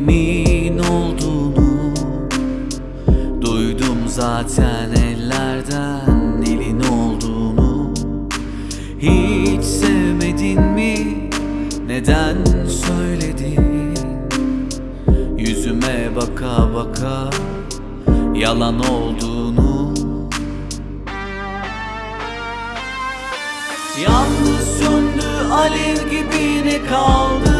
kimin olduğunu Duydum zaten ellerden elin olduğunu Hiç sevmedin mi? Neden söyledin? Yüzüme baka baka yalan olduğunu Yalnız söndü alev gibi ne kaldı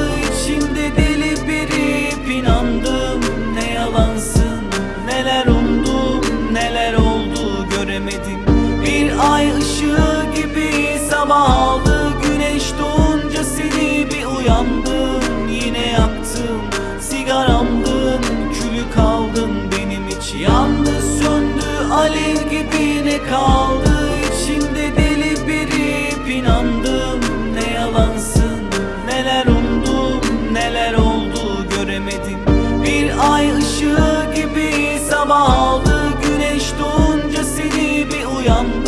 sabah aldı güneş doğunca seni bir uyandım Yine yaktım. Sigaramdın külü kaldın benim için Yandı söndü. Alev gibi ne kaldı içimde deli birip inandım. Ne yalansın neler umdum neler oldu göremedim. Bir ay ışığı gibi sabah aldı güneş doğunca seni bir uyandım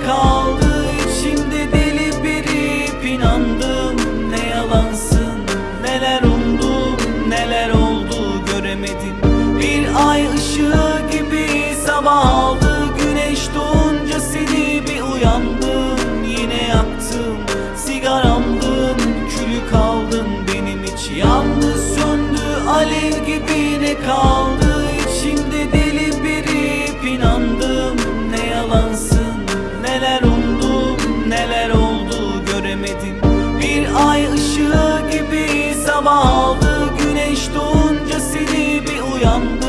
gibi sabah aldı güneş doğunca seni bir uyandım